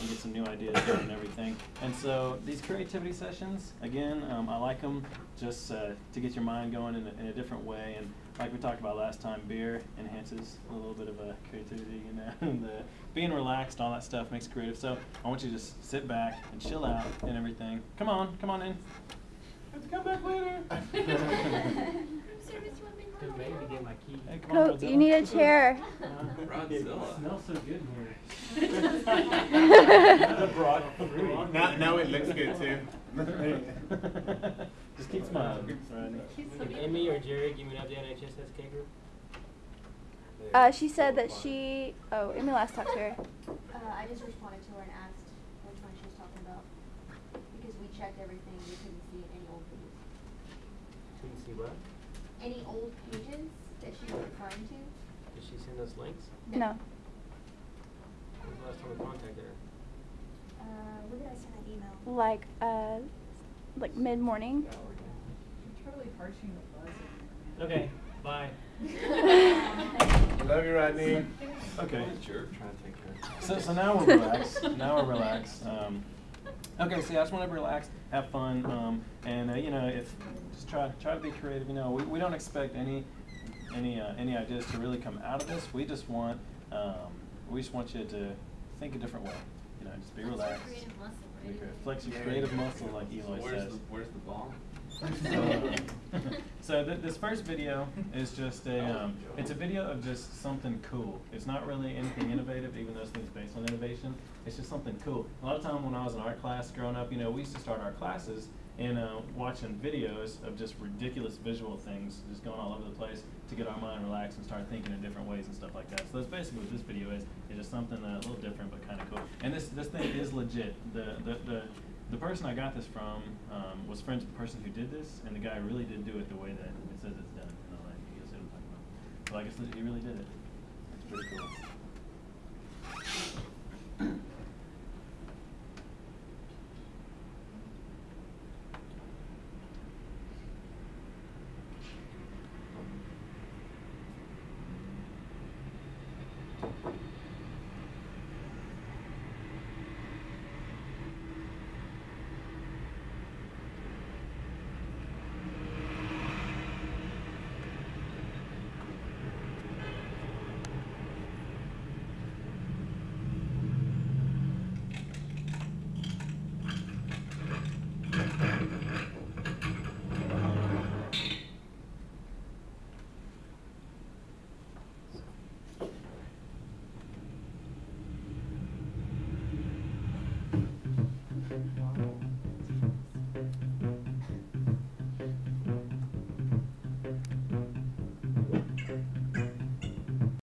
and get some new ideas done and everything. And so these creativity sessions, again, um, I like them just uh, to get your mind going in a, in a different way. And like we talked about last time, beer enhances a little bit of a creativity, you know, and the being relaxed, all that stuff makes creative. So I want you to just sit back and chill out and everything. Come on, come on in. Have to come back later. Just made me get my key. Hey, come on, Coach, Rodzilla. you need a chair. It smells so good in Now, now it looks good too. Just keep smiling. Rodney. Can Emmy or Jerry give me an update on HSSK group? Uh, she said that she. Oh, Emmy last talked to her. Uh, I just responded to her and asked which one she was talking about. Because we checked everything, we couldn't see any old pages. Couldn't see what? Any old pages that she was referring to? Did she send us links? No. When was the last time we contacted her? When did that email? Like, uh, like mid morning. Totally harshing the buzz in there, man. Okay, bye. I love you, Rodney. Okay. Jerk trying to take care So, so now we're relaxed. now we're relaxed. Um, okay, so I just want to relax, have fun, um, and uh, you know, if just try try to be creative. You know, we, we don't expect any any uh, any ideas to really come out of this. We just want um, we just want you to think a different way. You know, just be relaxed. Be creative. Flex your creative muscle, like Eloy Where's says. the, where's the ball? So, th- this first video is just a, um, it's a video of just something cool. It's not really anything innovative, even though it's based on innovation. It's just something cool. A lot of time when I was in art class growing up, you know, we used to start our classes in uh, watching videos of just ridiculous visual things just going all over the place to get our mind relaxed and start thinking in different ways and stuff like that. So that's basically what this video is. It's just something uh, a little different but kind of cool. And this this thing is legit. The the the the person I got this from um, was friends with the person who did this, and the guy really did do it the way that it says it's done. And all that. You guys see what I'm talking about. But I guess he really did it. It's pretty cool.